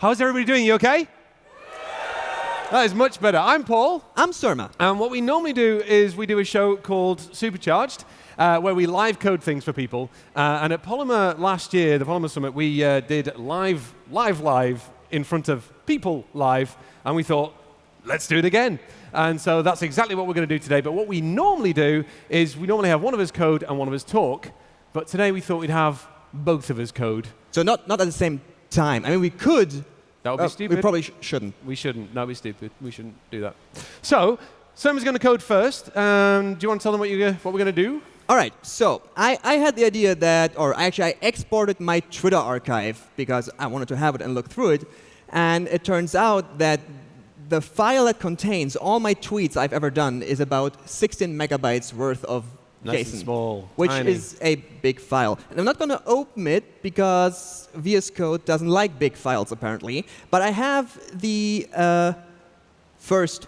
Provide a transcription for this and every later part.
How's everybody doing? You okay? That is much better. I'm Paul. I'm Surma. And what we normally do is we do a show called Supercharged, uh, where we live code things for people. Uh, and at Polymer last year, the Polymer Summit, we uh, did live, live, live in front of people live. And we thought, let's do it again. And so that's exactly what we're going to do today. But what we normally do is we normally have one of us code and one of us talk. But today we thought we'd have both of us code. So not, not at the same time. I mean, we could. That would be uh, stupid. We probably sh shouldn't. We shouldn't. No, be stupid. We shouldn't do that. So, Surma's going to code first. Um, do you want to tell them what, you, what we're going to do? All right. So I, I had the idea that, or actually, I exported my Twitter archive because I wanted to have it and look through it. And it turns out that the file that contains all my tweets I've ever done is about 16 megabytes worth of Nice JSON, small, which tiny. is a big file. And I'm not going to open it because VS Code doesn't like big files, apparently. But I have the uh, first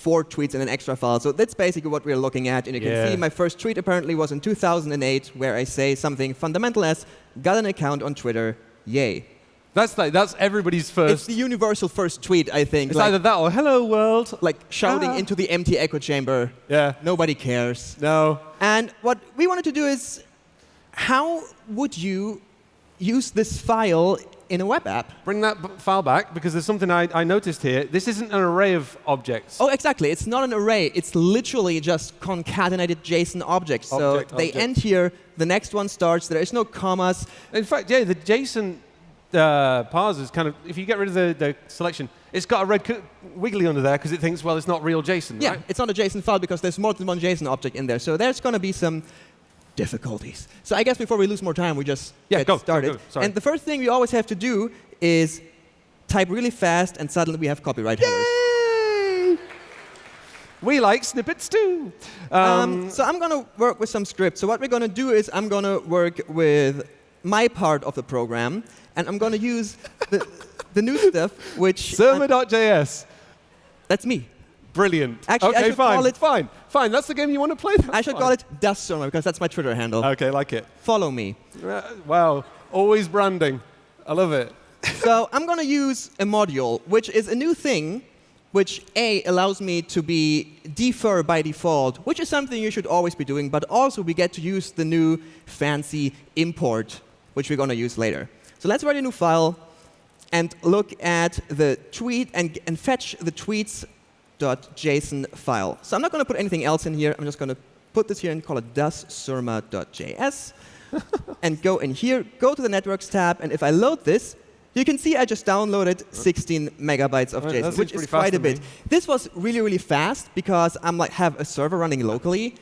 four tweets in an extra file. So that's basically what we're looking at. And you can see my first tweet apparently was in 2008, where I say something fundamental as, got an account on Twitter, yay. That's like that's everybody's first. It's the universal first tweet, I think. It's like, either that or "Hello world." like shouting Ah. into the empty echo chamber. Yeah. Nobody cares. No. And what we wanted to do is, how would you use this file in a web app? Bring that file back because there's something I, I noticed here. This isn't an array of objects. Oh, exactly. It's not an array. It's literally just concatenated JSON objects. So Object, they object. end here. The next one starts. There is no commas. In fact, yeah, the JSON uh, parsers kind of. If you get rid of the, the selection, it's got a red wiggly under there because it thinks, well, it's not real JSON, Yeah, right? it's not a JSON file because there's more than one JSON object in there. So there's going to be some difficulties. So I guess before we lose more time, we just Yeah, get go, started. go. Sorry. And the first thing we always have to do is type really fast, and suddenly we have copyright headers. Yay! We like snippets too. Um, Um, so I'm going to work with some scripts. So what we're going to do is I'm going to work with my part of the program, and I'm going to use the, the new stuff, which Surma.js. that's me. Brilliant. Actually, I okay, should fine. call it- fine. Fine. That's the game you want to play. That's I should fine. call it Das Surma because that's my Twitter handle. Okay, like it. Follow me. Uh, wow. Always branding. I love it. so I'm going to use a module, which is a new thing, which A, allows me to be defer by default, which is something you should always be doing, but also we get to use the new fancy import, which we're going to use later. So let's write a new file and look at the tweet and, and fetch the tweets.json file. So I'm not going to put anything else in here. I'm just going to put this here and call it dassurma.js and go in here, go to the networks tab, and if I load this, you can see I just downloaded 16 megabytes of JSON, which is quite a bit. me. This was really, really fast because I'm like have a server running locally.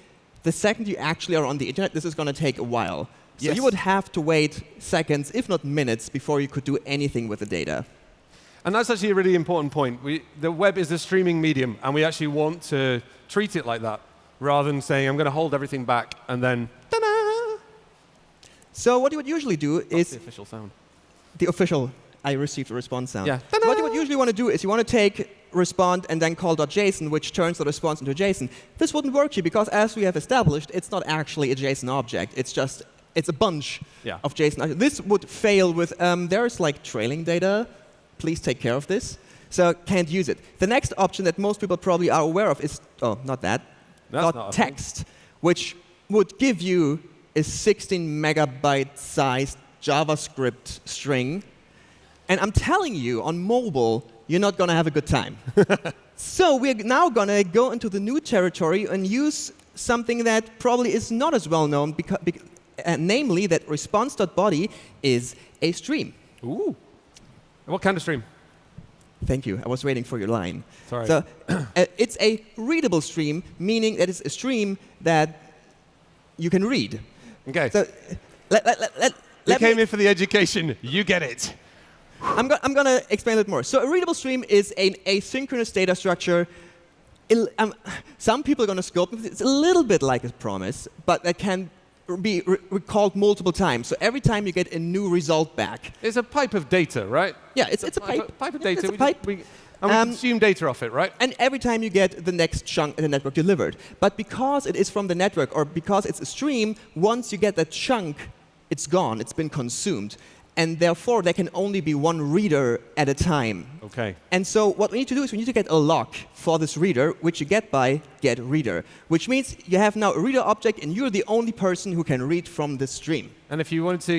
The second you actually are on the internet, this is going to take a while. So Yes. you would have to wait seconds, if not minutes, before you could do anything with the data. And that's actually a really important point. We, the web is a streaming medium, and we actually want to treat it like that, rather than saying, I'm going to hold everything back, and then, ta-da! So what you would usually do That's is the official sound. the official I received a response sound. Yeah. What you would usually want to do is you want to take respond and then call .json, which turns the response into a JSON. This wouldn't work here because, as we have established, it's not actually a JSON object. It's just it's a bunch Yeah. of JSON. This would fail with um, there's like trailing data. Please take care of this. So can't use it. The next option that most people probably are aware of is oh not that That's not text, which would give you a 16 megabyte sized JavaScript string. And I'm telling you, on mobile, you're not going to have a good time. so we're now going to go into the new territory and use something that probably is not as well known, because, uh, namely that response.body is a stream. Ooh. What kind of stream? Thank you. I was waiting for your line. Sorry. So uh, it's a readable stream, meaning that it's a stream that you can read. Okay. So let, let, let, let, you let came me, in for the education. You get it. I'm, go I'm going to explain it more. So a readable stream is an asynchronous data structure. Il- um, some people are going to scope it. It's a little bit like a promise, but that can be re recalled multiple times. So every time you get a new result back. It's a pipe of data, right? Yeah, it's, it's a pipe. Pipe of Yeah, data. It's a we pipe. We, and we Um, consume data off it, right? And every time you get the next chunk in the network delivered. But because it is from the network, or because it's a stream, once you get that chunk, it's gone, it's been consumed. And therefore there can only be one reader at a time. Okay. And so what we need to do is we need to get a lock for this reader, which you get by get reader, which means you have now a reader object, and you're the only person who can read from this stream. And if you wanted to,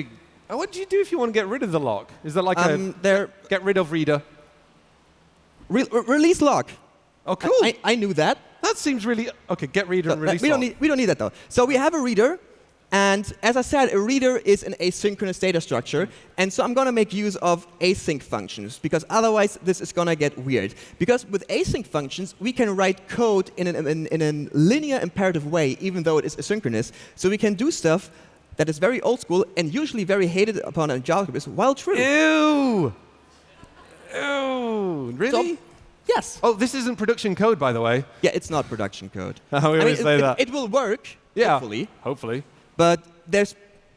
uh, what do you do if you want to get rid of the lock? Is there like Um, a there, get rid of reader? re re- release lock. Oh, cool. I, I knew that. that seems really okay. Get reader So, and uh, release. we don't lock. need we don't need that though. So we have a reader, and as I said, a reader is an asynchronous data structure, and so I'm going to make use of async functions because otherwise this is going to get weird. Because with async functions, we can write code in, an, in, in a linear imperative way, even though it is asynchronous. So we can do stuff that is very old school and usually very hated upon in JavaScript while true. Ew. Ew. Really? Yes. oh, this isn't production code, by the way. Yeah, it's not production code. We I always mean, say it, that. It, it will work, yeah. hopefully. Hopefully. But there's,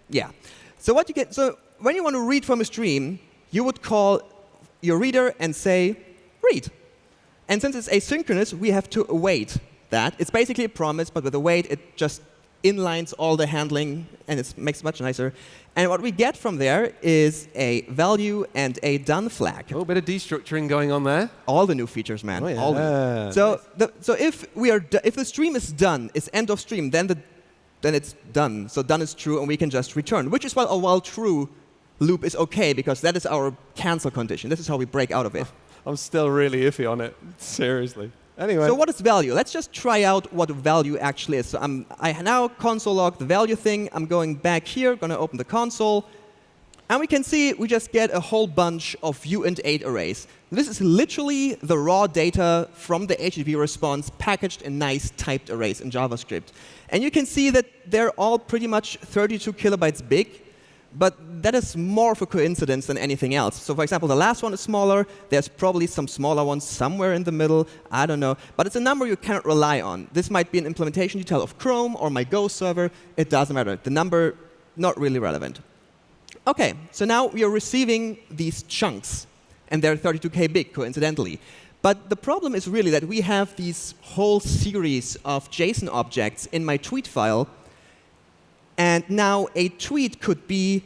yeah. So what you get, so when you want to read from a stream, you would call your reader and say, read. And since it's asynchronous, we have to await that. It's basically a promise, but with await, it just inlines all the handling, and it makes it much nicer. And what we get from there is a value and a done flag. Oh, bit of destructuring going on there. All the new features, man. Oh, yeah. All the new. So, the, so if we are, if the stream is done, it's end of stream, then the, then it's done. So done is true, and we can just return. Which is why a while true loop is okay because that is our cancel condition. This is how we break out of it. I'm still really iffy on it. Seriously. Anyway. So what is value? Let's just try out what value actually is. So I'm, I now console log the value thing. I'm going back here, going to open the console. And we can see we just get a whole bunch of uint8 arrays. This is literally the raw data from the HTTP response packaged in nice typed arrays in JavaScript. And you can see that they're all pretty much 32 kilobytes big. But that is more of a coincidence than anything else. So for example, the last one is smaller. There's probably some smaller ones somewhere in the middle. I don't know. But it's a number you cannot rely on. This might be an implementation detail of Chrome or my Go server. It doesn't matter. The number, not really relevant. OK, so now we are receiving these chunks. And they're 32K big, coincidentally. But the problem is really that we have these whole series of JSON objects in my tweet file and now a tweet could be,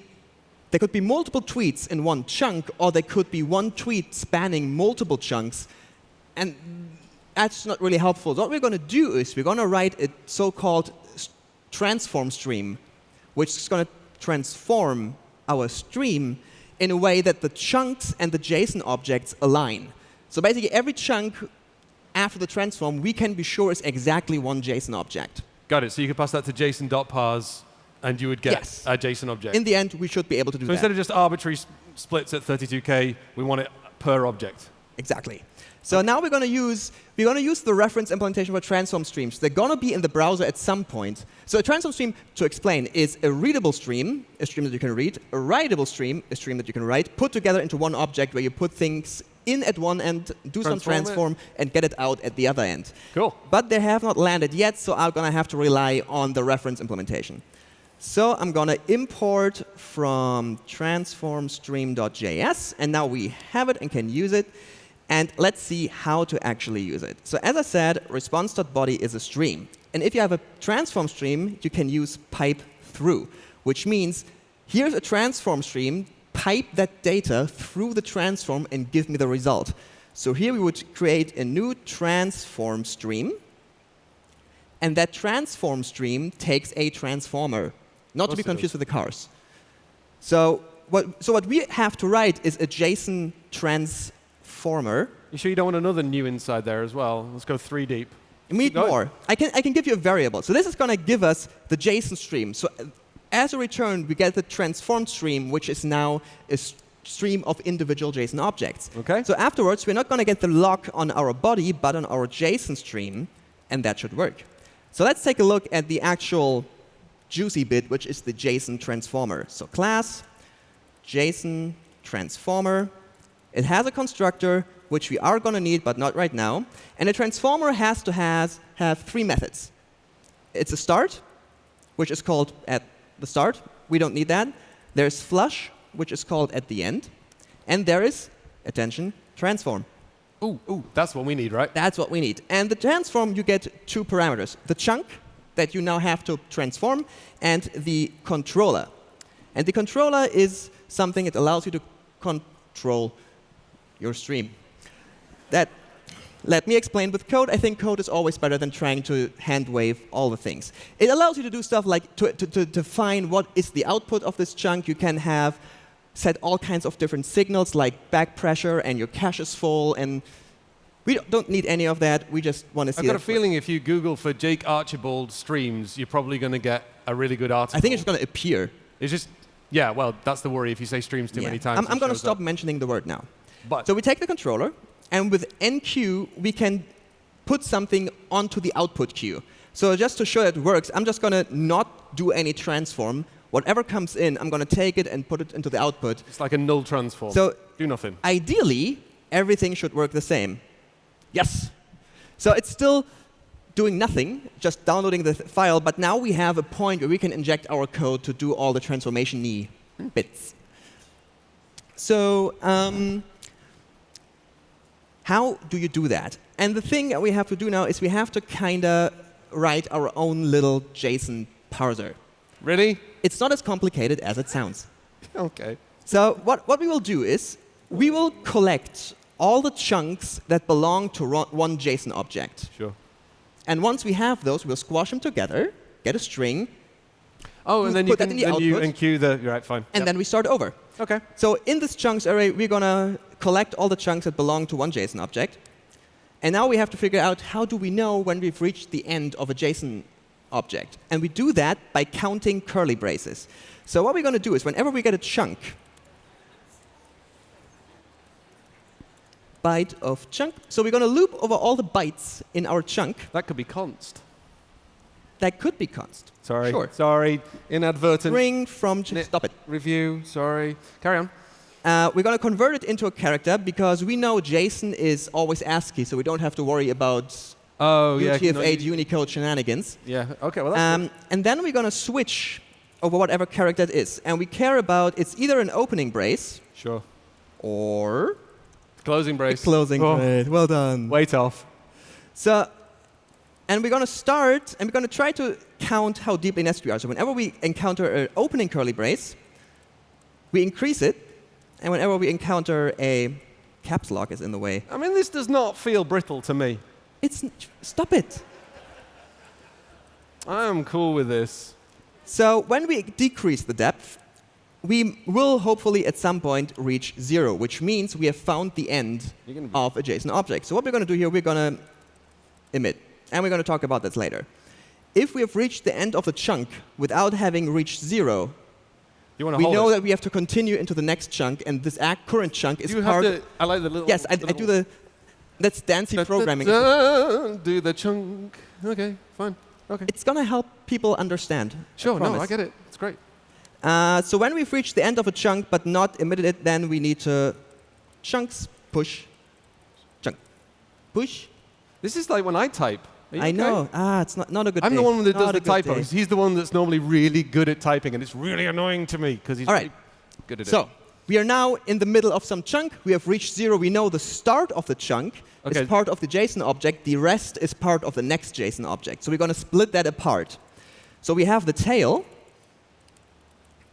there could be multiple tweets in one chunk, or there could be one tweet spanning multiple chunks. And that's not really helpful. What we're going to do is we're going to write a so-called transform stream, which is going to transform our stream in a way that the chunks and the JSON objects align. So basically, every chunk after the transform, we can be sure is exactly one JSON object. Got it. So you could pass that to JSON.parse, and you would get Yes. a JSON object. In the end, we should be able to do so that. instead of just arbitrary splits at 32k, we want it per object. Exactly. So now we're going to use we're going to use the reference implementation for transform streams. They're going to be in the browser at some point. So a transform stream, to explain, is a readable stream, a stream that you can read, a writable stream, a stream that you can write, put together into one object where you put things in at one end, do some Transform it. and get it out at the other end. Cool. But they have not landed yet, so I'm going to have to rely on the reference implementation. So I'm going to import from transformstream.js, and now we have it and can use it. And let's see how to actually use it. So as I said, response.body is a stream. And if you have a transform stream, you can use pipe through, which means here's a transform stream, pipe that data through the transform and give me the result. So here we would create a new transform stream. And that transform stream takes a transformer, not to be confused with the cars. So what, so what we have to write is a JSON transformer. You sure you don't want another new inside there as well? Let's go three deep. We need more. I can, I can give you a variable. So this is going to give us the JSON stream. So as a return, we get the transformed stream, which is now a stream of individual JSON objects. Okay. So afterwards, we're not going to get the lock on our body, but on our JSON stream, and that should work. So let's take a look at the actual juicy bit, which is the JSON transformer. So class, JSON transformer. It has a constructor, which we are going to need, but not right now. And a transformer has to has, have three methods. It's a start, which is called at the start. We don't need that. There's flush, which is called at the end. And there is, attention, transform. Ooh, ooh, that's what we need, right? That's what we need. And the transform, you get two parameters. The chunk that you now have to transform and the controller. And the controller is something that allows you to control your stream. That let me explain with code. I think code is always better than trying to hand wave all the things. It allows you to do stuff like to, to, to define what is the output of this chunk. You can have set all kinds of different signals like back pressure and your cache is full. And we don't- need any of that. We just want to see I've got a feeling if you Google for Jake Archibald streams, you're probably going to get a really good article. I think it's going to appear. It's just, yeah, well, that's the worry if you say streams too Yeah. many times. I'm, I'm going to stop up. mentioning the word now. But So we take the controller, and with enqueue, we can put something onto the output queue. So just to show that it works, I'm just going to not do any transform. Whatever comes in, I'm going to take it and put it into the output. it's like a null transform. So do nothing. ideally, everything should work the same. Yes. So it's still doing nothing, just downloading the th- file, but now we have a point where we can inject our code to do all the transformation y bits. So um, how do you do that? And the thing that we have to do now is we have to kind of write our own little JSON parser. Really? It's not as complicated as it sounds. Okay. So what, what we will do is we will collect all the chunks that belong to one JSON object. Sure. And once we have those, we'll squash them together, get a string, Oh, and then you Put that can in the then you enqueue the right fine. and Yep. then we start over. Okay. So in this chunks array, we're going to collect all the chunks that belong to one JSON object. And now we have to figure out how do we know when we've reached the end of a JSON object. And we do that by counting curly braces. So what we're going to do is whenever we get a chunk, byte of chunk. So we're going to loop over all the bytes in our chunk. That could be const. That could be const. Sorry. Sure. Sorry. Inadvertent String from, stop it. review. Sorry. Carry on. Uh, we're going to convert it into a character because we know JSON is always ASCII, so we don't have to worry about Oh yeah. no, UTF-8 Unicode shenanigans. yeah. Okay. Well, that's Um, and then we're going to switch over whatever character it is. And we care about it's either an opening brace sure. or Closing brace. closing Oh, brace. Well done. Wait off. So, and we're going to start, and we're going to try to count how deeply nested we are. So whenever we encounter an opening curly brace, we increase it. And whenever we encounter a caps lock is in the way, I mean, this does not feel brittle to me. it's stop it. I'm cool with this. So when we decrease the depth, we will hopefully at some point reach zero, which means we have found the end You're gonna be- of a JSON object. So what we're going to do here, we're going to emit. And we're going to talk about this later. If we have reached the end of the chunk without having reached zero, You we know it? that we have to continue into the next chunk, and this act current chunk is you part. have to. I like the little. yes, I, the I do the. That's Dancy Da- da- programming. da- do the chunk. Okay, fine. Okay. It's going to help people understand. Sure. No. I get it. It's great. Uh, so when we've reached the end of a chunk but not emitted it, then we need to chunks push, chunk, push. This is like when I type. I okay? know. Ah, it's not, not a good I'm day. the one that does Not the good day. typos. He's the one that's normally really good at typing, and it's really annoying to me because he's All right. really good at it. So we are now in the middle of some chunk. We have reached zero. We know the start of the chunk Okay. is part of the JSON object. The rest is part of the next JSON object. So we're going to split that apart. So we have the tail,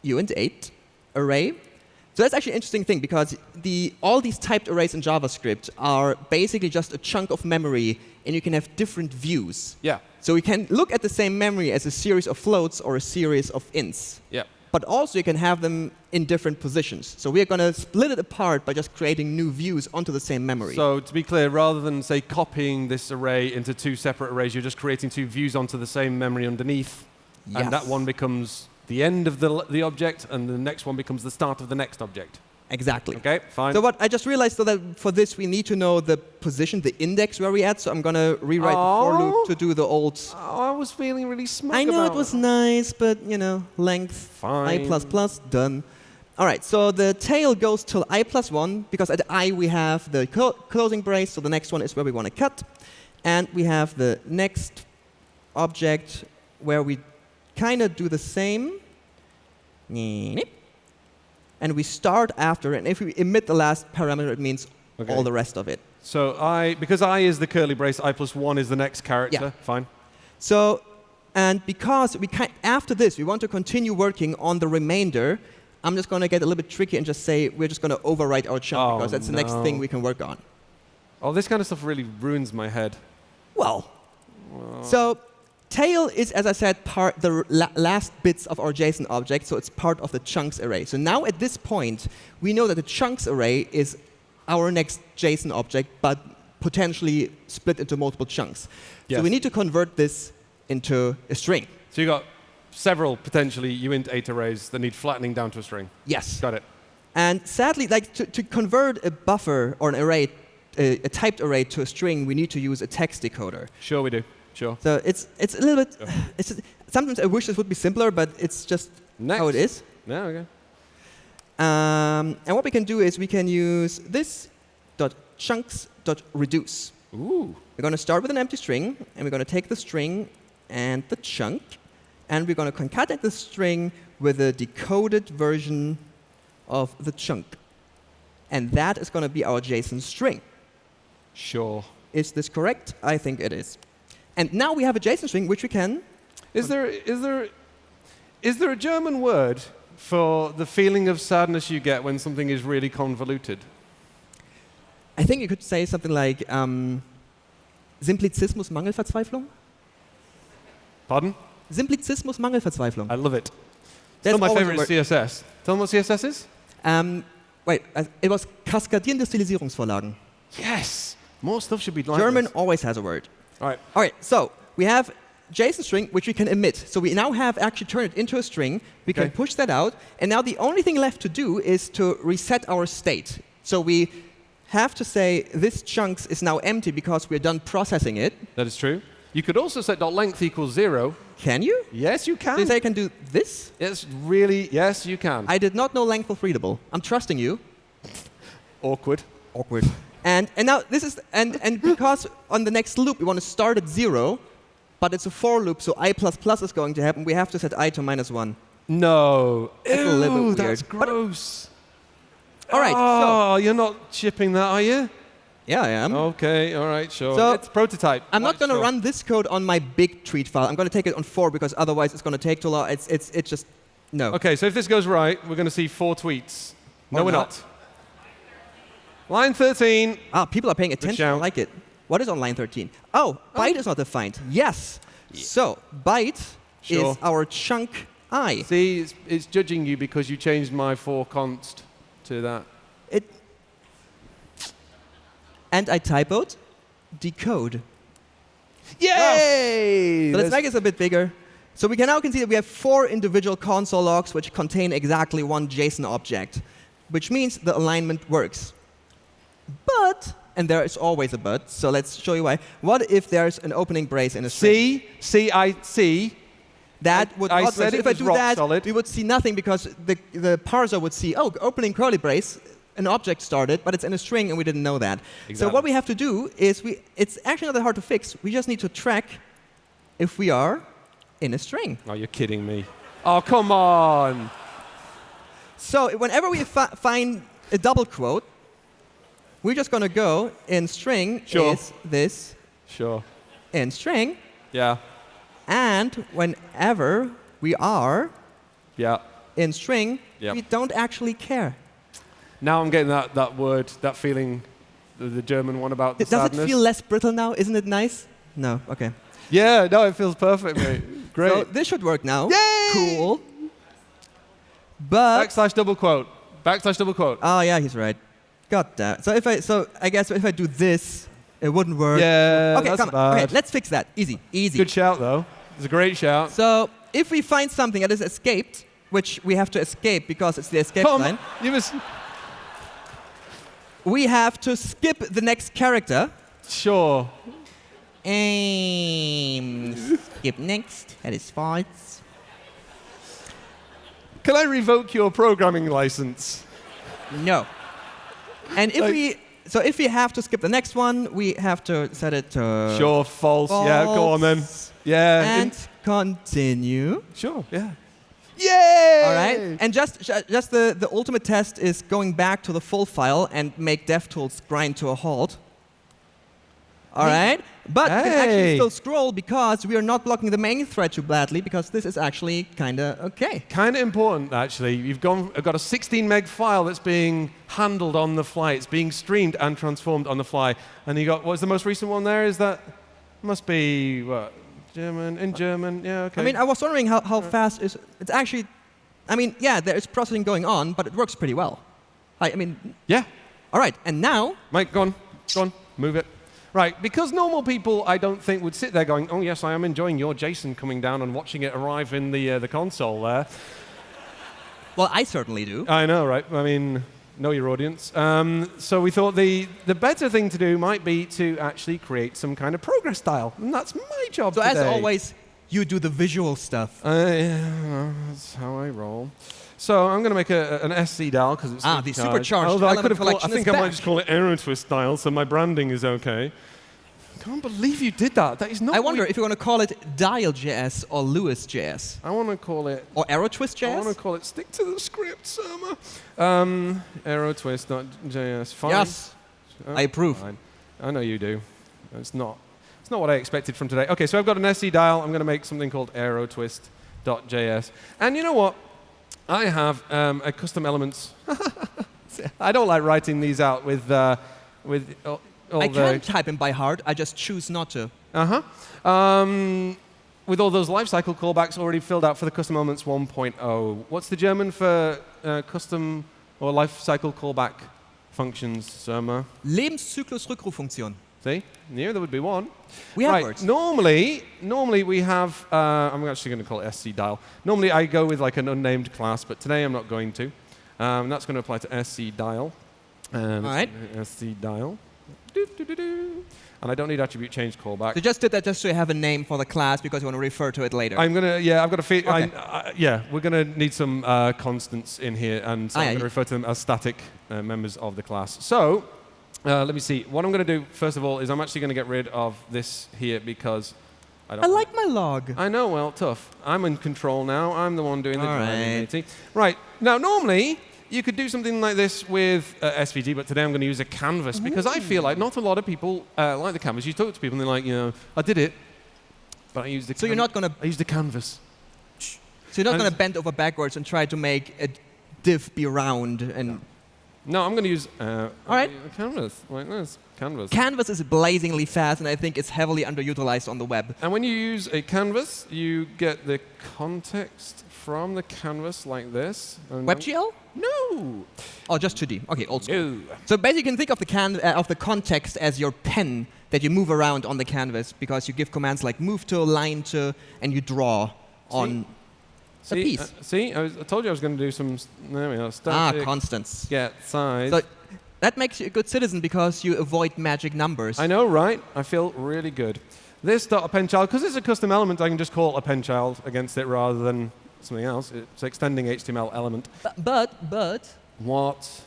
uint 8 array. So that's actually an interesting thing because the, all these typed arrays in JavaScript are basically just a chunk of memory, and you can have different views. yeah, So we can look at the same memory as a series of floats or a series of ints yeah. but also you can have them in different positions. So we're going to split it apart by just creating new views onto the same memory. So to be clear, rather than say copying this array into two separate arrays, you're just creating two views onto the same memory underneath, and that one becomes the end of the, the object, and the next one becomes the start of the next object. Exactly. Okay, fine. So what I just realized though that for this we need to know the position, the index where we're at. So I'm going to rewrite the for Oh. loop to do the old. oh, I was feeling really smug I know it was nice, but you know, length Fine. i plus plus done. All right, so the tail goes till i plus one because at i we have the clo- closing brace. So the next one is where we want to cut, and we have the next object where we kind of do the same. And we start after, and if we emit the last parameter, it means Okay. all the rest of it. So I, because I is the curly brace, I plus one is the next character. Yeah. Fine. So And because we can, after this, we want to continue working on the remainder, I'm just going to get a little bit tricky and just say we're just going to overwrite our chunk Oh, because that's the next thing we can work on. Oh, this kind of stuff really ruins my head. Well, so tail is, as I said, part the la- last bits of our JSON object, so it's part of the chunks array. So now at this point, we know that the chunks array is our next JSON object, but potentially split into multiple chunks. Yes. So we need to convert this into a string. So you got several potentially uint8 arrays that need flattening down to a string. Yes. Got it. And sadly, like to, to convert a buffer or an array, a, a typed array to a string, we need to use a text decoder. Sure, we do. Sure. So it's it's a little bit. Yeah. It's sometimes I wish this would be simpler, but it's just Next. how it is. Yeah, okay. Um, and what we can do is we can use this dot chunks dot reduce. Ooh. We're going to start with an empty string, and we're going to take the string and the chunk, and we're going to concatenate the string with a decoded version of the chunk. And that is going to be our JSON string. Sure. Is this correct? I think it is. And now we have a JSON string which we can. Is there, is there, is there a German word for the feeling of sadness you get when something is really convoluted? I think you could say something like um, Simplizismus Mangelverzweiflung. Pardon? Simplizismus Mangelverzweiflung. I love it. That's Still my favorite word. CSS. Tell them what CSS is? Um, wait, uh, it was kaskadierende Stilisierungsvorlagen. Yes. More stuff should be like German this. always has a word. All right. All right, so we have JSON string which we can emit. So we now have actually turned it into a string. We can push that out, and now the only thing left to do is to reset our state. So we have to say this chunks is now empty because we're done processing it. That is true. You could also set length equals zero. Can you? Yes, you can. say I can do this? It's really, yes, you can. I did not know length was readable. I'm trusting you. Awkward. Awkward. And, and now this is, and, and because on the next loop we want to start at zero, but it's a for loop, so i plus plus is going to happen, we have to set i to minus one. No. That's a little bit Ew, weird. that's But- gross. All right, Oh, you're not shipping that, are you? Yeah, I am. Okay, all right, sure. So, it's prototype. I'm not going to sure. run this code on my big treat file. I'm going to take it on four because otherwise it's going to take too long. It's, it's, it's just, no. Okay, so if this goes right, we're going to see four tweets. No, we're not. not. Line 13. Ah, people are paying attention. I like it. What is on line 13? Oh, byte is not defined. Yes. So, byte Sure. is our chunk i. See, it's, it's judging you because you changed my for const to that. It, and I typoed decode. Yay! So let's make this a bit bigger. So we can now can see that we have four individual console logs which contain exactly one JSON object, which means the alignment works. And there is always a but, so let's show you why. What if there's an opening brace in a string? See, see, I see. That would I not said. So if I do that, solid. we would see nothing because the, the parser would see, oh, opening curly brace, an object started, but it's in a string and we didn't know that. Exactly. So what we have to do is we, it's actually not that hard to fix. We just need to track if we are in a string. Oh, you're kidding me. Oh, come on. So whenever we fi- find a double quote, we're just going to go in string Sure. is this Sure. in string, Yeah. and whenever we are Yeah. in string, Yep. we don't actually care. Now I'm getting that, that word, that feeling, the, the German one about the Does sadness. it feel less brittle now? Isn't it nice? No. Okay. yeah, no, it feels perfect, mate. Great. So this should work now. Yay! Cool. But Backslash double quote. Backslash double quote. oh yeah, he's right. Got that. So if I so I guess if I do this, it wouldn't work. yeah, okay, come on. Okay, let's fix that. Easy, easy. Good shout, though. It's a great shout. So if we find something that is escaped, which we have to escape because it's the escape Come, line, you must. we have to skip the next character. Sure. Aim. skip next. That is false. Can I revoke your programming license? No. And if Like- we so if we have to skip the next one, we have to set it to sure, false. Yeah, go on then. false. Yeah. in- and continue. sure, yeah. Yay! All right. And just just the, the ultimate test is going back to the full file and make DevTools grind to a halt. All right, but you can actually still scroll because we are not blocking the main thread too badly because this is actually kind of okay. Kind of important, actually. You've gone, uh, got a 16 meg file that's being handled on the fly. It's being streamed and transformed on the fly. And you got, what's the most recent one there? Is that, must be, what, German, in German? Yeah, okay. I mean, I was wondering how, how fast is it's actually. I mean, yeah, there is processing going on, but it works pretty well. I, I mean, yeah. all right, and now Mike, go on, go on, move it. Right, because normal people, I don't think, would sit there going, oh, yes, I am enjoying your JSON coming down and watching it arrive in the, uh, the console there. Well, I certainly do. I know, right? I mean, know your audience. Um, so we thought the, the better thing to do might be to actually create some kind of progress style. And that's my job So as always, you do the visual stuff. Uh, yeah, that's how I roll. So I'm going to make a, an SC dial because it's Ah, the supercharged. supercharged Although I could have called, I think I might just call it Aero Twist style, so my branding is okay. I Can't believe you did that. That is not. I wonder we- if you want to call it Dial.js or Lewis.js I want to call it. or I want to call it stick to the script, Surma. Um, AeroTwist.js. Fine. Yes, Uh, I approve. Fine. I know you do. It's not. It's not what I expected from today. Okay, so I've got an SC dial. I'm going to make something called AeroTwist.js. And you know what? I have um, a custom elements. I don't like writing these out with uh, with all, all I can type them by heart. I just choose not to. Uh huh. Um, with all those lifecycle callbacks already filled out for the custom elements 1.0. What's the German for uh, custom or lifecycle callback functions, Surma? Lebenszyklus-Rückruffunktion. See, here there would be one. We have right. words. Normally, normally we have. Uh, I'm actually going to call it SC dial. Normally I go with like an unnamed class, but today I'm not going to. Um, that's going to apply to SC dial. And All right. SC dial. Doo, doo, doo. And I don't need attribute change callback. So just did that just so you have a name for the class because you want to refer to it later. I'm gonna, yeah, I've got a feel. Okay. Yeah, we're gonna need some uh, constants in here, and so Ah, I'm yeah, gonna refer to them as static uh, members of the class. So, uh, let me see. What I'm gonna do first of all is I'm actually gonna get rid of this here because I don't. I like my log. I know. Well, tough. I'm in control now. I'm the one doing the All driving, right. Right now, normally. You could do something like this with uh, SVG, but today I'm going to use a canvas because I feel like not a lot of people uh, like the canvas. You talk to people and they're like, you know, I did it, but I used the. So you're not going to I used the canvas. so you're not going to bend over backwards and try to make a div be round and No, I'm going to use uh, All right. a canvas like this. Canvas. Canvas is blazingly fast and I think it's heavily underutilized on the web. and when you use a canvas, you get the context from the canvas like this. WebGL? No. Oh, just 2D. Okay, old school. No. So basically, you can think of the can uh, of the context as your pen that you move around on the canvas because you give commands like move to, line to, and you draw on See, piece. uh, see, I, was, I told you I was going to do some. s- There we are. ah constants. get size. So that makes you a good citizen because you avoid magic numbers. I know, right? I feel really good. This dot append child, because it's a custom element, I can just call append child against it rather than something else. It's extending HTML element. Bu- but but What?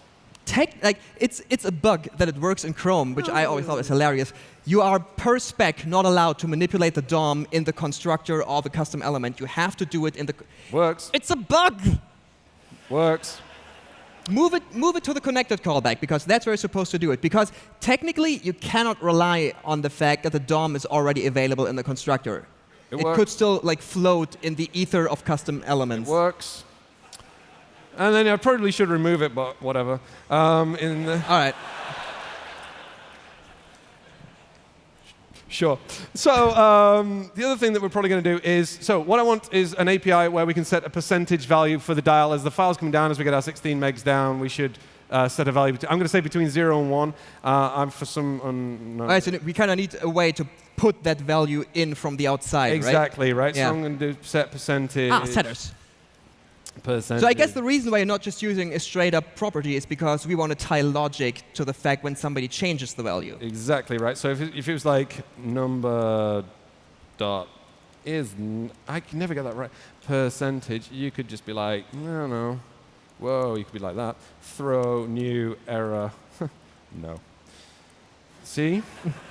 tech like it's it's a bug that it works in Chrome, which I always thought was hilarious. You are per spec not allowed to manipulate the DOM in the constructor of a custom element. You have to do it in the. Works. It's a bug. Works. Move it, move it to the connected callback because that's where you're supposed to do it. Because technically, you cannot rely on the fact that the DOM is already available in the constructor. It It, could still like float in the ether of custom elements. Works. And then I probably should remove it, but whatever. Um, in the, All right. Sure. So um, the other thing that we're probably going to do is, so what I want is an API where we can set a percentage value for the dial. As the files come down, as we get our 16 megs down, we should uh, set a value. bet- I'm going to say between 0 and 1. Uh, I'm for some... Um, no. All right. So we kind of need a way to put that value in from the outside, right? exactly, right? Yeah. So I'm going to do set percentage. Ah, setters. Percentage. So I guess the reason why you're not just using a straight up property is because we want to tie logic to the fact when somebody changes the value. Exactly right. So if it, if it was like number dot is n- I can never get that right percentage, you could just be like no no, whoa, you could be like that. Throw new error. no. See,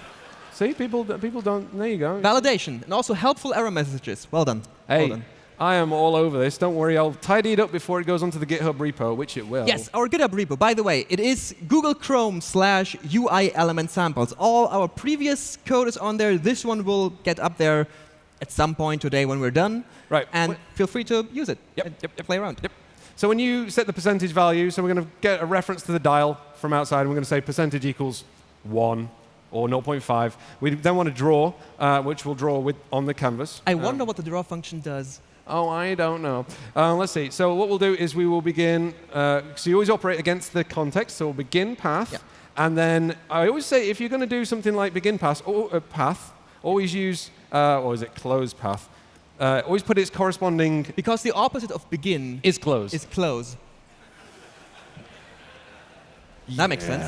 see people people don't. There you go. Validation and also helpful error messages. Well done. Hey, Well done. I am all over this. Don't worry, I'll tidy it up before it goes onto the GitHub repo, which it will. Yes, our GitHub repo. By the way, it is Google Chrome slash UI element samples. All our previous code is on there. This one will get up there at some point today when we're done. Right. And Wh- feel free to use it. Yep, and yep, yep. Play around. Yep. So when you set the percentage value, so we're going to get a reference to the dial from outside, and we're going to say percentage equals 1 or 0.5. We then want to draw, uh, which we'll draw with on the canvas. I Um, wonder what the draw function does. Oh, I don't know. Uh, let's see. So what we'll do is we will begin. Uh, so you always operate against the context. So we'll begin path, Yeah. and then I always say if you're going to do something like begin path, or uh, path, always use uh, or is it close path? Uh, always put its corresponding Because the opposite of begin is close. is close. That makes sense.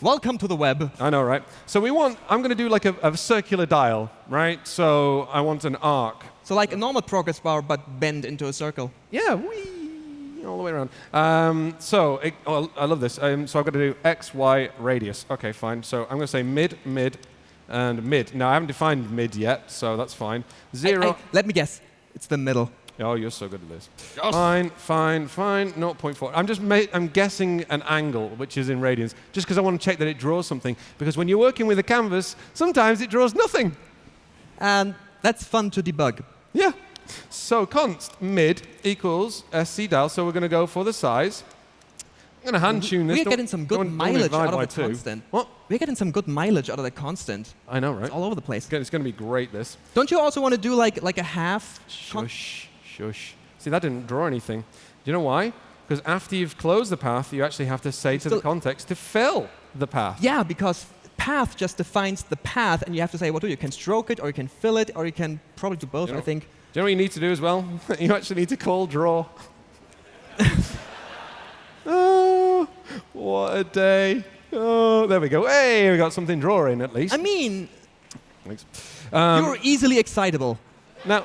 Welcome to the web. I know, right? So we want. I'm going to do like a, a circular dial, right? So I want an arc. So like a normal progress bar, but bend into a circle. Yeah, wee, all the way around. Um, so it, oh, I love this. Um, so I've got to do x, y, radius. Okay, fine. So I'm going to say mid, mid, and mid. Now I haven't defined mid yet, so that's fine. Zero. I- let me guess. It's the middle. oh, you're so good at this. Fine, fine, fine. 0.4. I'm just ma- I'm guessing an angle, which is in radians, just because I want to check that it draws something. Because when you're working with a canvas, sometimes it draws nothing. And that's fun to debug. Yeah. So const mid equals sc dial. So we're going to go for the size. I'm going to hand tune this. We're getting some good don't- don't mileage out of the two. constant. What? We're getting some good mileage out of the constant. I know, right? It's all over the place. It's going to be great. This. Don't you also want to do like like a half? Shush, shush. See, that didn't draw anything. Do you know why? Because after you've closed the path, you actually have to say to the context to fill the path. yeah, because path just defines the path, and you have to say what do you? You can stroke it, or you can fill it, or you can probably do both. You know- I think. Do you know what you need to do as well? you actually need to call draw. oh, what a day. Oh, there we go. Hey, we got something drawing at least. I mean, Thanks. Um, you're easily excitable. now,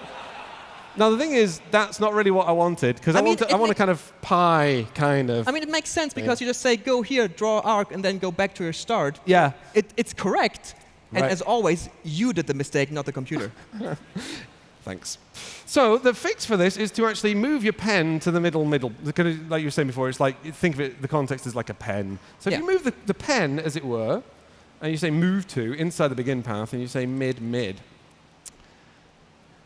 now the thing is, that's not really what I wanted because I, I mean, want to, I want a kind of pie kind of. I mean, it makes sense because you just say go here, draw arc, and then go back to your start. yeah. It, it's correct. And as always, you did the mistake, not the computer. Thanks. So the fix for this is to actually move your pen to the middle, middle. The kind of- Like you were saying before, it's like think of it. The context is like a pen. So if you move the, the pen, as it were, and you say move to inside the begin path, and you say mid, mid,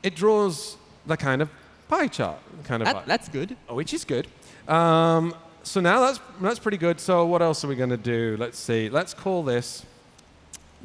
it draws the kind of pie chart kind of, That, that's good. which is good. Um, so now that's that's pretty good. So what else are we going to do? Let's see. Let's call this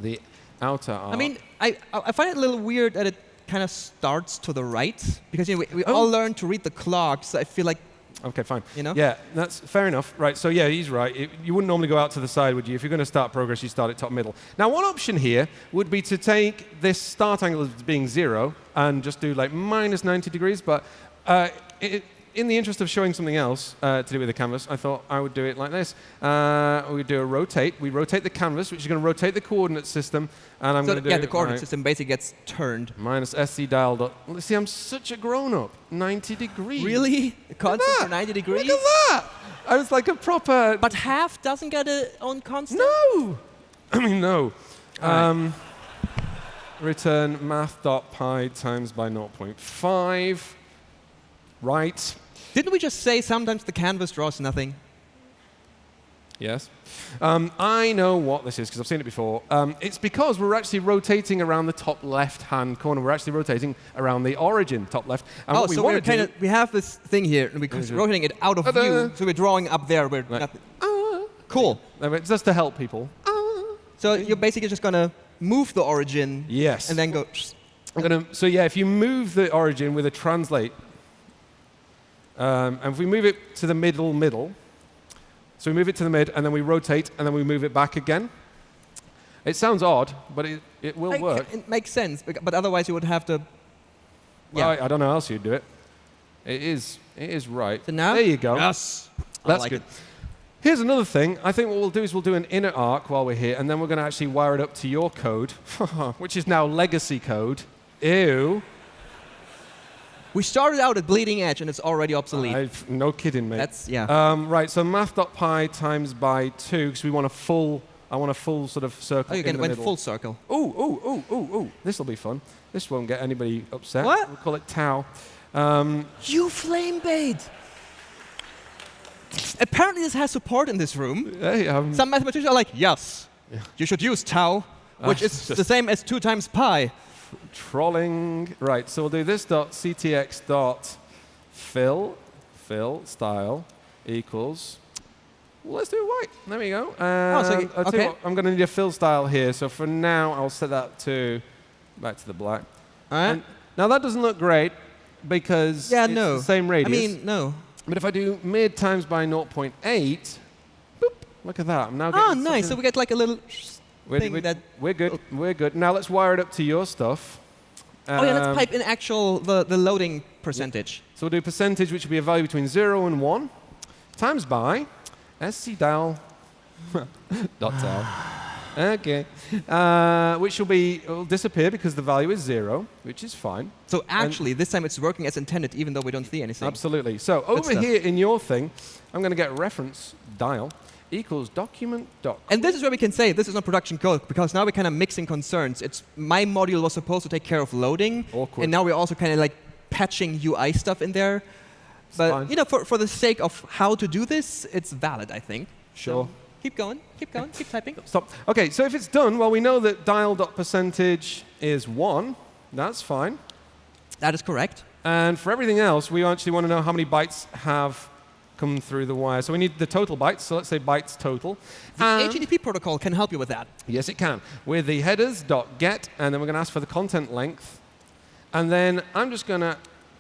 the outer arc. I mean, I, I find it a little weird that it kind of starts to the right because you know, we, we Oh. all learned to read the clock, so I feel like Okay, fine. You know? Yeah, that's fair enough. Right. So yeah, he's right. It- you wouldn't normally go out to the side, would you? If you're going to start progress, you start at top middle. Now, one option here would be to take this start angle as being zero and just do like minus 90 degrees. But uh, it, in the interest of showing something else uh, to do with the canvas, I thought I would do it like this. Uh, we do a rotate. We rotate the canvas, which is going to rotate the coordinate system, and I'm so going to do yeah, the coordinate right, system basically gets turned. minus sc dial dot. See, I'm such a grown-up. 90 degrees. Really? A constant for 90 degrees? Look at that! I was like a proper. But half doesn't get a own constant? no! I mean, no. Right. Um, return math.pi times by 0.5. Right. Didn't we just say sometimes the canvas draws nothing? Yes. Um, I know what this is because I've seen it before. Um, it's because we're actually rotating around the top left-hand corner. We're actually rotating around the origin, top left. And oh, we so we're kind of we have this thing here, and we're rotating it out of Ta-da. view. So we're drawing up there. We're Right. nothing. Ah. Cool. It's just to help people. So you're basically just gonna move the origin Yes. and then go. I'm gonna, so yeah, if you move the origin with a translate, um, and if we move it to the middle, middle, so we move it to the mid, and then we rotate, and then we move it back again. It sounds odd, but it, it will Like, work. It makes sense, but otherwise you would have to. Well, Yeah. I, I don't know how else you'd do it. It is, it is right. So now. There you go. Yes. That's like good. it. Here's another thing. I think what we'll do is we'll do an inner arc while we're here, and then we're going to actually wire it up to your code, which is now legacy code. Ew. We started out at bleeding edge, and it's already obsolete. I've- no kidding, mate. That's yeah. Um, right, so math.pi times by 2, because we want a full, I want a full sort of circle oh, you in can the went middle. full circle. Ooh, ooh, ooh, ooh, ooh. This will be fun. This won't get anybody upset. What? We'll call it tau. Um, You flame bait! Apparently, this has support in this room. hey, um, Some mathematicians are like, yes, you should use tau, which Ah, is the same as 2 times pi. Trolling. Right, so we'll do this dot ctx dot fill, fill style equals. Well, let's do it white. There we go. Oh, so- I'll tell you okay. what, I'm going to need a fill style here. So for now, I'll set that to back to the black. All right? And now that doesn't look great because Yeah, it's no. the same radius. I mean, no. but if I do mid times by 0.8, boop, look at that. I'm now ah, getting Oh, nice. So we get like a little. We're, thing we're, that- we're good. We're good. Now let's wire it up to your stuff. oh, yeah, let's Um, pipe in actual the, the loading percentage. So we'll do percentage, which will be a value between 0 and 1, times by scdal dot tel. Okay. Uh, which will be, will disappear because the value is 0, which is fine. So actually, this time it's working as intended, even though we don't see anything. Absolutely. So over here in your thing, I'm going to get reference dial equals document dot. And this is where we can say this is not production code because now we're kind of mixing concerns. It's my module was supposed to take care of loading, Awkward. and now we're also kind of like patching UI stuff in there. But fine. you know, for, for the sake of how to do this, it's valid, I think. Sure. So keep going, keep going, keep typing. Stop. Okay, so if it's done, well, we know that dial dot percentage is 1. That's fine. That is correct. And for everything else, we actually want to know how many bytes have come through the wire. So we need the total bytes. So let's say bytes total. The And- HTTP protocol can help you with that. yes, it can. With the headers dot get, and then we're going to ask for the content length. And then I'm just going to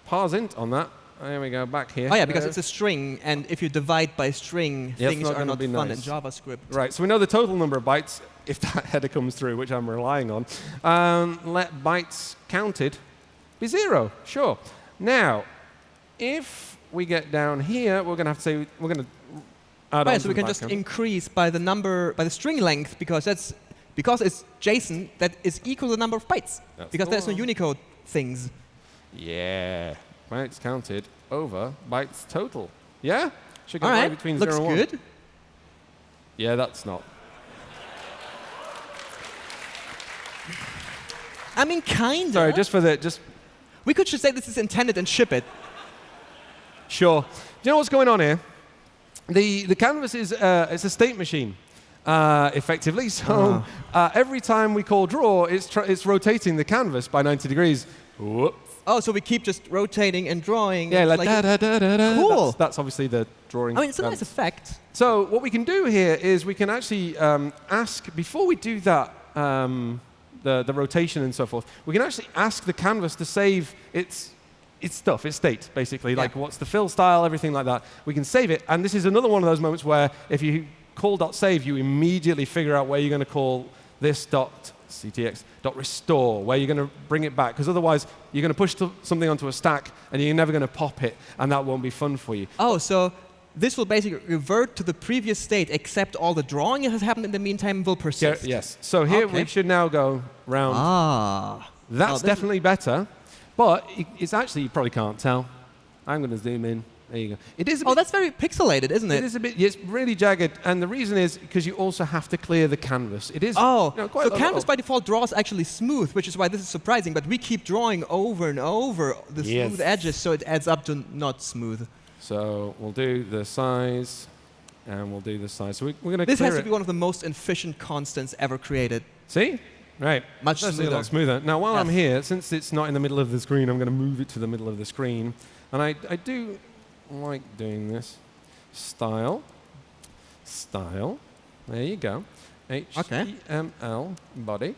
parse int on that. There we go, back here. Oh yeah, because Uh, it's a string, and if you divide by string, Yeah, things not are gonna not be fun nice. in JavaScript. Right, so we know the total number of bytes if that header comes through, which I'm relying on. Um, let bytes counted be zero, sure. Now, if we get down here, we're going to have to say, we're going to add on Right, to so we can just count. increase by the number, by the string length, because that's because it's JSON that is equal to the number of bytes. That's because the there's no. Unicode things. Yeah, bytes counted over bytes total. Yeah? Should go All right right, between looks zero and one. good. Yeah, that's not. I mean, kinda. Sorry, just for the, just we could just say this is intended and ship it. Sure. Do you know what's going on here? The, the canvas is uh, it's a state machine, uh, effectively. So uh, every time we call draw, it's, tr- it's rotating the canvas by 90 degrees. Whoop. Oh, so we keep just rotating and drawing. Yeah, It's like, da, da, da, da, da. Cool. That's, that's obviously the drawing. I mean, it's a um, nice effect. So what we can do here is we can actually um, ask, before we do that, um, the, the rotation and so forth, we can actually ask the canvas to save its, its stuff, its state, basically, Yeah. like what's the fill style, everything like that. We can save it, and this is another one of those moments where if you call dot .save, you immediately figure out where you're going to call this dot .ctx dot .restore, where you're going to bring it back, because otherwise you're going to push something onto a stack, and you're never going to pop it, and that won't be fun for you. Oh, so this will basically revert to the previous state, except all the drawing that has happened in the meantime will Yeah, persist. yes. So here we should now go round Ah. That's Oh, definitely better, but it's actually you probably can't tell. I'm going to zoom in. There you go. It is a Oh, that's very pixelated, isn't it it? is a bit. It's really jagged, and the reason is because you also have to clear the canvas. It is. Oh, you know, so canvas by default draws actually smooth, which is why this is surprising. But we keep drawing over and over the Yes. smooth edges, so it adds up to not smooth. So we'll do the size, and we'll do the size. So we, we're going to This has to it. be one of the most efficient constants ever created. See? Right. Much That's a smoother. lot smoother. Now, while I'm here, since it's not in the middle of the screen, I'm going to move it to the middle of the screen. And I, I do like doing this. Style. Style. There you go. HTML body.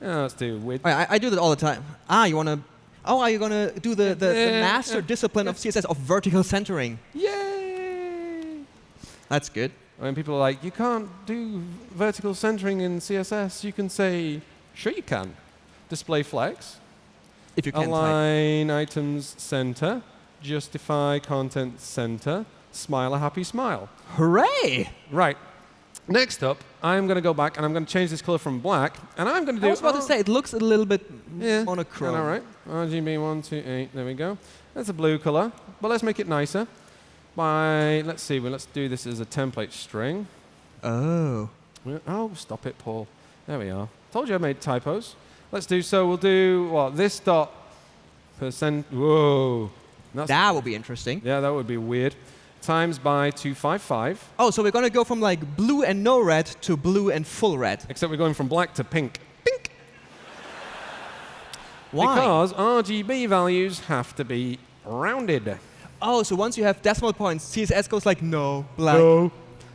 Now let's do width. I, I- do that all the time. Ah, you want to? Oh, are you going to do the, the, the master discipline of CSS of vertical centering? Yay! That's good. When people are like, you can't do vertical centering in CSS, you can say, sure you can. Display flex. If you can type. Align items center, justify content center, smile a happy smile. Hooray! Right. Next up, I'm going to go back and I'm going to change this color from black, and I'm going to do. I was about to oh, say, it looks a little bit yeah, monochrome. All right. RGB one two eight. There we go. That's a blue color, but let's make it nicer. By let's see. Well, let's do this as a template string. Oh. Oh, stop it, Paul. There we are. Told you I made typos. Let's do so. We'll do what? This dot percent. Whoa. That's, That would be interesting. yeah, that would be weird. Times by 255, Oh, so we're going to go from like blue and no red to blue and full red. except we're going from black to pink. Pink! Why? Because RGB values have to be rounded. Oh, so once you have decimal points, CSS goes like no, black.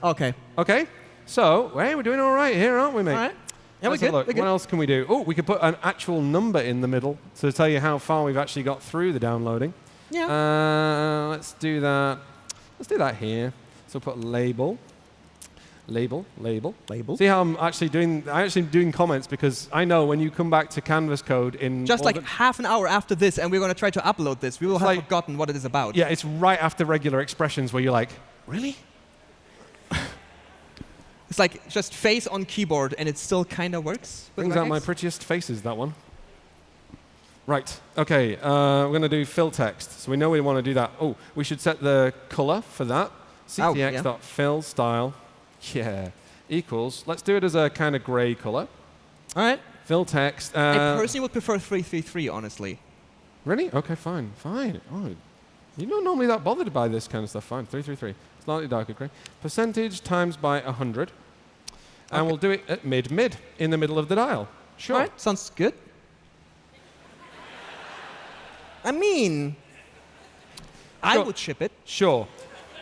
Okay. Okay, so, hey, we're doing all right here, aren't we, mate? All right. Yeah, we're Let's good. look. We're good. What else can we do? Oh, we could put an actual number in the middle to tell you how far we've actually got through the downloading. Yeah. Uh, let's do that. Let's do that here. So put label, label, label. Label. See how I'm actually doing? I'm actually doing comments because I know when you come back to Canvas code in Just like half an hour after this, and we're going to try to upload this. We will have like- forgotten what it is about. yeah, it's right after regular expressions where you're like, really? It's like just face on keyboard, and it still kind of works. Brings out my prettiest faces. That one. Right. Okay. Uh, we're going to do fill text. So we know we want to do that. Oh, we should set the color for that. Oh, yeah. ctx.fill style. Yeah. Equals. Let's do it as a kind of gray color. All right. Fill text. I Uh, personally would prefer 333, honestly. really? Okay. Fine. Fine. Oh, you're not normally that bothered by this kind of stuff. Fine. Three three three. Slightly darker gray. Percentage times by 100. And Okay. we'll do it at mid mid in the middle of the dial. Sure. All right. Sounds good. I mean, I would ship it. Sure.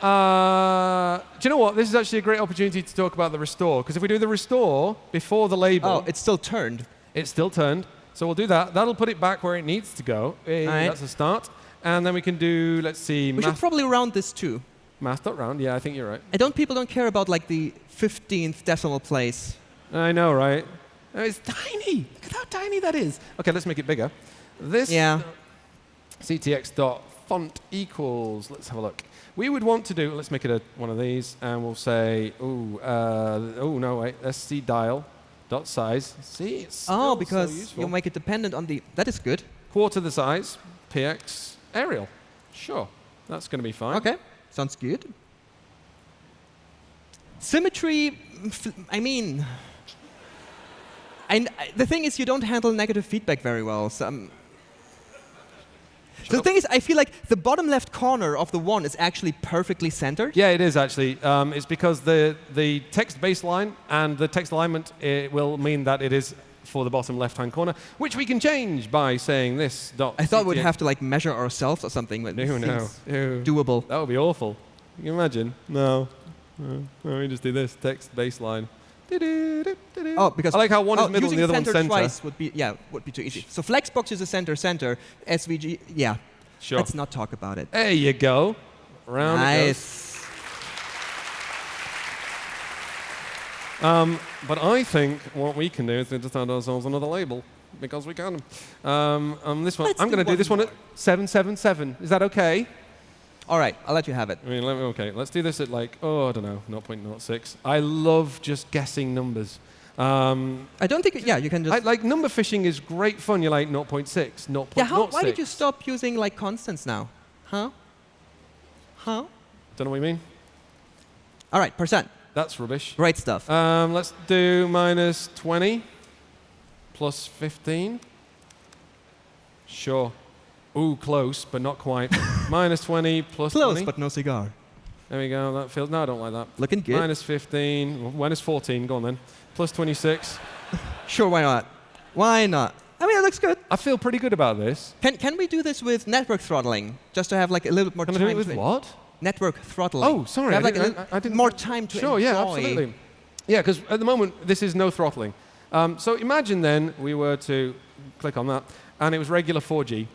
Uh, do you know what? This is actually a great opportunity to talk about the restore. Because if we do the restore before the label, Oh, it's still turned. it's still turned. So we'll do that. That'll put it back where it needs to go. Eh, Alright. That's a start. And then we can do, let's see, We should probably round this too. math.round. Yeah, I think you're right. I don't. People don't care about like the 15th decimal place. I know, right? It's tiny. Look at how tiny that is. Okay, let's make it bigger. This Yeah. ctx dot font equals. Let's have a look. We would want to do. Let's make it a, one of these, and we'll say, oh, uh, oh no, wait, sc dial dot size. See, it's Oh, because useful. you make it dependent on the. That is good. quarter the size. px Arial. Sure, that's going to be fine. Okay, sounds good. Symmetry, I mean, I, I- the thing is, you don't handle negative feedback very well. So, um, the thing is, I feel like the bottom left corner of the one is actually perfectly centered. Yeah, it is actually. Um, it's because the, the text baseline and the text alignment it will mean that it is for the bottom left-hand corner, which we can change by saying this dot. I thought we'd have to like measure ourselves or something, but it No, no, seems no. doable. That would be awful. You can imagine. No. No, no, we just do this text baseline. Oh, because I like how one oh, is middle and the other one's center twice would be yeah would be too easy. So Flexbox is a center center. SVG yeah. Sure. Let's not talk about it. There you go. Round nice. Um, but I think what we can do is just add ourselves another label because we can. Um, um, this one, Let's I'm going to do one this one at 777. Is that okay? All right, I'll let you have it. I mean, let me, okay, let's do this at like, oh, I don't know, 0.06. I love just guessing numbers. Um, I don't think yeah you can just I, like number fishing is great fun. You're like 0.6, 0.06. yeah. How, why did you stop using like constants now? Huh? Huh? Don't know what you mean. All right, percent. That's rubbish. Great stuff. Um, let's do minus 20 plus 15. Sure. Ooh, close, but not quite. minus 20 plus Close, 20. but no cigar. There we go. That feels. No, I don't like that. Looking good. Minus 15. well, Minus 14. Go on then. Plus 26. Sure, why not? Why not? I mean, it looks good. I feel pretty good about this. Can can we do this with network throttling just to have like a little bit more Can I time? do it with what? Network throttling. Oh, sorry. Have I like didn't- I- I didn't more time to Sure, enjoy. yeah, absolutely. Yeah, because at the moment, this is no throttling. Um, so imagine then we were to click on that, and it was regular 4G.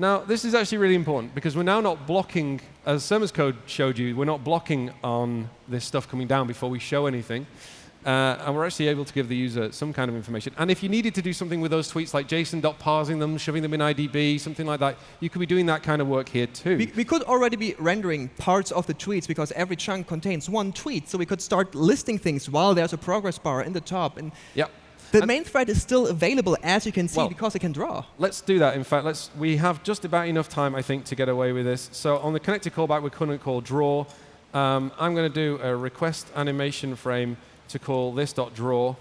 Now, this is actually really important because we're now not blocking, as Surma's code showed you, we're not blocking on this stuff coming down before we show anything. Uh, and we're actually able to give the user some kind of information. And if you needed to do something with those tweets, like JSON.parsing them, shoving them in IDB, something like that, you could be doing that kind of work here too. We, we could already be rendering parts of the tweets because every chunk contains one tweet. So we could start listing things while there's a progress bar in the top. And yep. The And- main thread is still available, as you can see, Well- because it can draw. Let's do that. In fact, let's. We have just about enough time, I think, to get away with this. So on the connected callback, we couldn't call draw. Um, I'm going to do a request animation frame to call this.draw.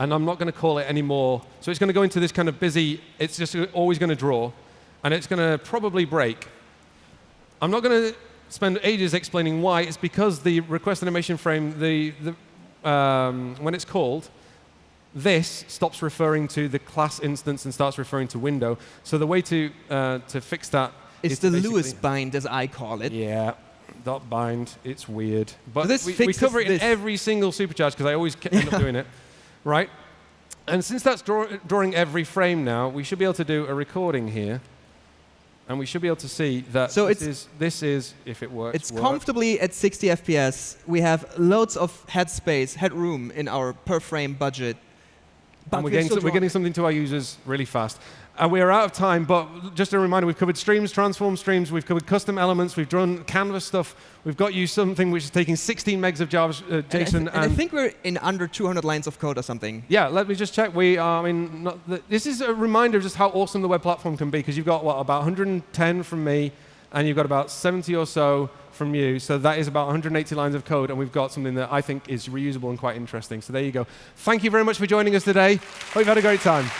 and I'm not going to call it anymore. So it's going to go into this kind of busy. It's just always going to draw. and it's going to probably break. I'm not going to spend ages explaining why. It's because the request animation frame, the, the, um, when it's called, this stops referring to the class instance and starts referring to window. So the way to, uh, to fix that It's is the Lewis bind, as I call it. Yeah, dot bind. It's weird, but this we, we cover it in every single supercharge because I always end up doing it, right? And since that's draw, drawing every frame now, we should be able to do a recording here, and we should be able to see that So this is this is if it works. It's work. comfortably at 60 FPS. We have loads of headspace, headroom in our per frame budget. And we're getting, we're getting something to our users really fast. And we are out of time, but just a reminder, we've covered streams, transform streams, we've covered custom elements, we've done canvas stuff, we've got you something which is taking 16 megs of Java, uh, And I th- JSON, and I think we're in under 200 lines of code or something. Yeah, let me just check. We are, I mean, not the, this is a reminder of just how awesome the web platform can be because you've got, what, about 110 from me and you've got about 70 or so from you. So that is about 180 lines of code and we've got something that I think is reusable and quite interesting. So there you go. Thank you very much for joining us today. Hope you've had a great time.